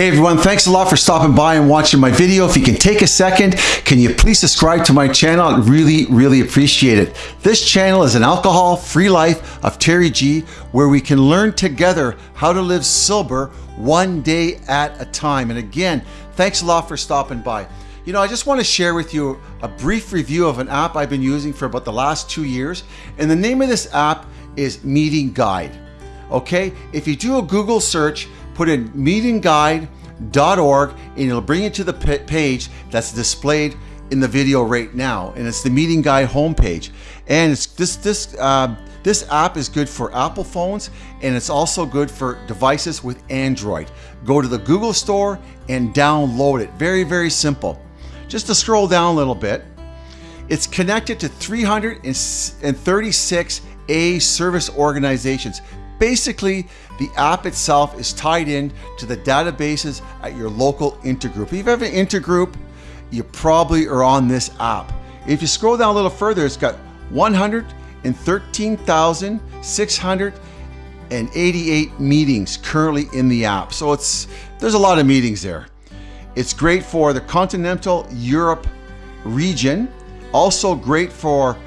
Hey everyone, thanks a lot for stopping by and watching my video. If you can take a second, can you please subscribe to my channel? I'd really, really appreciate it. This channel is an alcohol-free life of Terry G, where we can learn together how to live sober one day at a time. And again, thanks a lot for stopping by. You know, I just want to share with you a brief review of an app I've been using for about the last two years. And the name of this app is Meeting Guide. Okay, if you do a Google search, put in meetingguide.org and it'll bring you to the page that's displayed in the video right now. And it's the Meeting Guide homepage. And it's this, this, uh, this app is good for Apple phones and it's also good for devices with Android. Go to the Google store and download it. Very, very simple. Just to scroll down a little bit, it's connected to 336 AA service organizations. Basically, the app itself is tied in to the databases at your local intergroup. If you have an intergroup, you probably are on this app. If you scroll down a little further, it's got 113,688 meetings currently in the app. So it's there's a lot of meetings there. It's great for the continental Europe region, also great for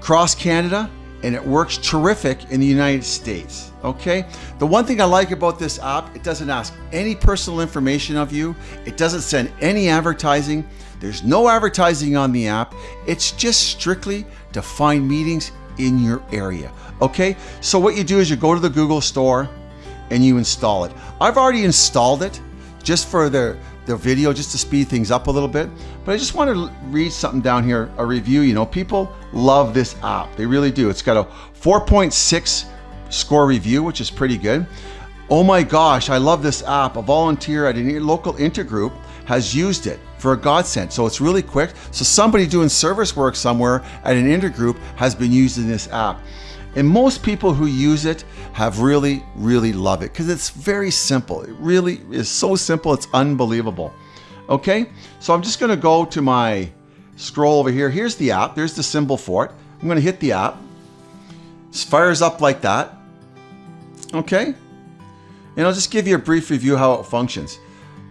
cross Canada, and it works terrific in the United States, okay? The one thing I like about this app, it doesn't ask any personal information of you. It doesn't send any advertising. There's no advertising on the app. It's just strictly to find meetings in your area, okay? So what you do is you go to the Google store and you install it. I've already installed it just for the the video just to speed things up a little bit. But I just want to read something down here, a review. You know, people love this app. They really do. It's got a 4.6 score review, which is pretty good. Oh my gosh, I love this app. A volunteer at a local intergroup has used it for a godsend. So it's really quick. So somebody doing service work somewhere at an intergroup has been using this app. And most people who use it have really, really love it because it's very simple. It really is so simple, it's unbelievable. Okay, so I'm just gonna go to my scroll over here. Here's the app, there's the symbol for it. I'm gonna hit the app. It fires up like that. Okay, and I'll just give you a brief review how it functions.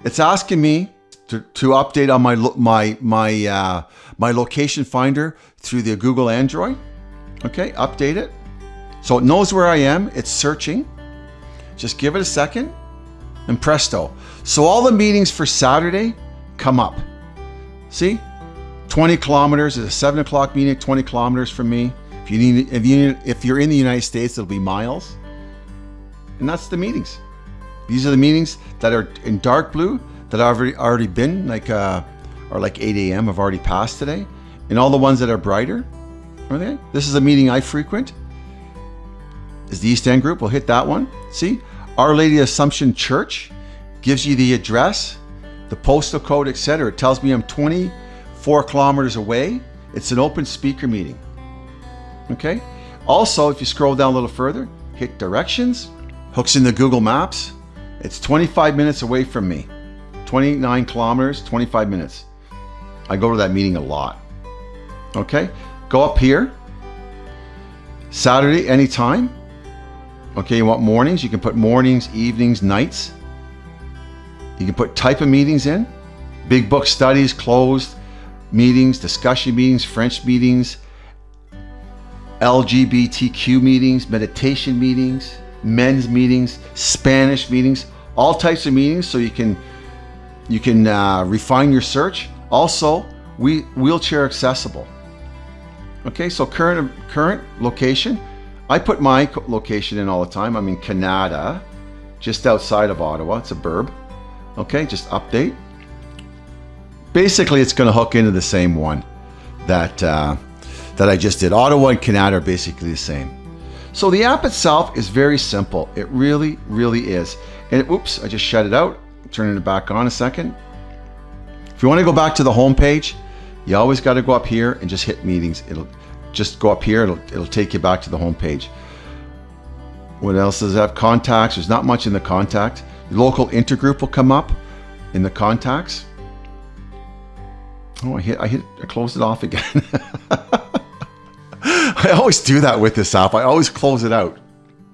It's asking me to, to update on my my my uh, my location finder through the Google Android. Okay, update it. So it knows where I am, it's searching. Just give it a second and presto. So all the meetings for Saturday come up. See, 20 kilometers is a seven o'clock meeting, 20 kilometers from me. If you need, if you need, if you're in the United States, it'll be miles. And that's the meetings. These are the meetings that are in dark blue that I've already, been, like uh, or like 8 a.m. I've already passed today. And all the ones that are brighter, okay? This is a meeting I frequent is the East End group. We'll hit that one. See, Our Lady Assumption Church gives you the address, the postal code, etc. It tells me I'm 24 kilometers away. It's an open speaker meeting. Okay. Also, if you scroll down a little further, hit directions, hooks into Google Maps. It's 25 minutes away from me. 29 kilometers, 25 minutes. I go to that meeting a lot. Okay. Go up here. Saturday, anytime. Okay, you want mornings? You can put mornings, evenings, nights. You can put type of meetings in. Big book studies, closed meetings, discussion meetings, French meetings, LGBTQ meetings, meditation meetings, men's meetings, Spanish meetings, all types of meetings so you can you can uh, refine your search. Also, we wheelchair accessible. Okay, so current current location, I put my location in all the time. I'm in Canada, just outside of Ottawa. It's a burb. Okay, just update. Basically, it's going to hook into the same one that uh, that I just did. Ottawa and Canada are basically the same. So the app itself is very simple. It really, really is. And it, oops, I just shut it out. Turning it back on a second. If you want to go back to the home page, you always got to go up here and just hit meetings. It'll just go up here, it'll, it'll take you back to the home page. What else does have? Contacts, there's not much in the contact. The local intergroup will come up in the contacts. Oh, I hit, I hit, I closed it off again. I always do that with this app. I always close it out.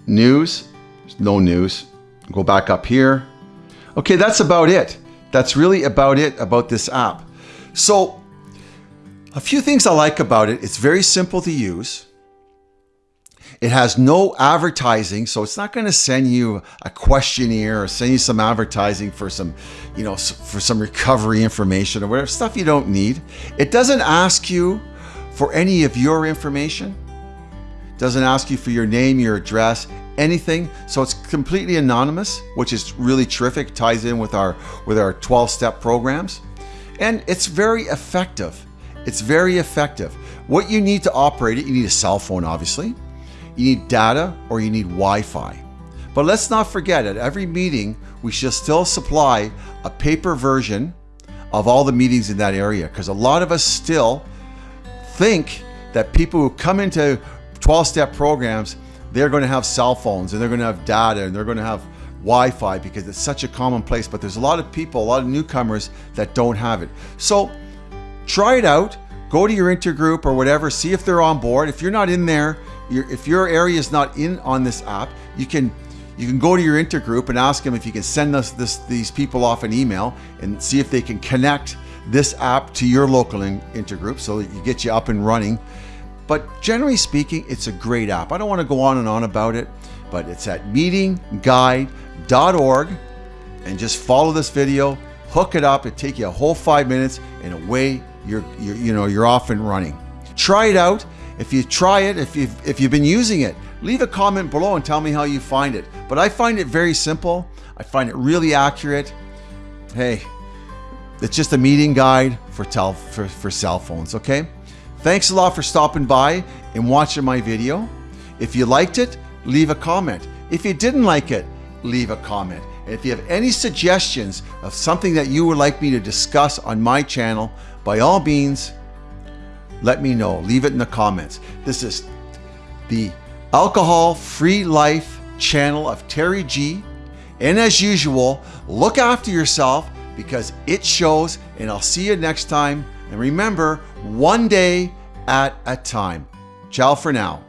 News, there's no news. Go back up here. Okay, that's about it. That's really about it about this app. So, a few things I like about it. It's very simple to use. It has no advertising, so it's not going to send you a questionnaire or send you some advertising for some, you know, for some recovery information or whatever stuff you don't need. It doesn't ask you for any of your information. It doesn't ask you for your name, your address, anything. So it's completely anonymous, which is really terrific. Ties in with our with our 12-step programs. And it's very effective. It's very effective. What you need to operate it, you need a cell phone, obviously you need data or you need Wi-Fi. But let's not forget at every meeting, we should still supply a paper version of all the meetings in that area because a lot of us still think that people who come into 12-step programs, they're going to have cell phones and they're going to have data and they're going to have Wi-Fi because it's such a common place. But there's a lot of people, a lot of newcomers that don't have it. So try it out. Go to your intergroup or whatever, see if they're on board. If you're not in there, if your area is not in on this app, you can you can go to your intergroup and ask them if you can send us this these people off an email and see if they can connect this app to your local in, intergroup so that you get you up and running. But generally speaking, it's a great app. I don't want to go on and on about it, but it's at meetingguide.org and just follow this video, hook it up, it take you a whole five minutes and away you're, you're you know you're off and running. Try it out. If you try it, if you've, if you've been using it, leave a comment below and tell me how you find it. But I find it very simple. I find it really accurate. Hey, it's just a meeting guide for, tel for, for cell phones, okay? Thanks a lot for stopping by and watching my video. If you liked it, leave a comment. If you didn't like it, leave a comment. And if you have any suggestions of something that you would like me to discuss on my channel, by all means, let me know. Leave it in the comments. This is the Alcohol Free Life channel of Terry G. And as usual, look after yourself because it shows. And I'll see you next time. And remember, one day at a time. Ciao for now.